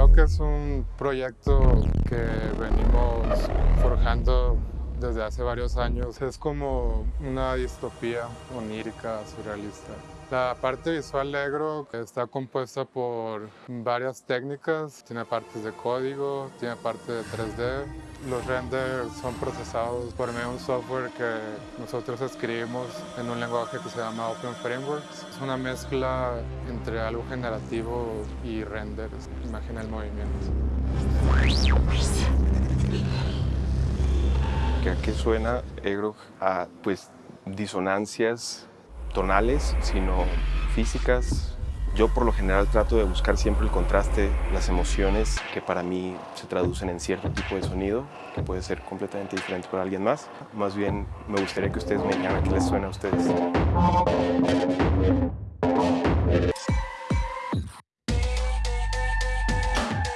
Creo que es un proyecto que venimos forjando desde hace varios años. Es como una distopía onírica, surrealista. La parte visual de Egro está compuesta por varias técnicas. Tiene partes de código, tiene parte de 3D. Los renders son procesados por medio de un software que nosotros escribimos en un lenguaje que se llama Open Frameworks. Es una mezcla entre algo generativo y renders. Imagina el movimiento. ¿A qué suena Egro? A pues disonancias tonales, sino físicas. Yo por lo general trato de buscar siempre el contraste, las emociones que para mí se traducen en cierto tipo de sonido, que puede ser completamente diferente para alguien más. Más bien me gustaría que ustedes me a qué les suena a ustedes.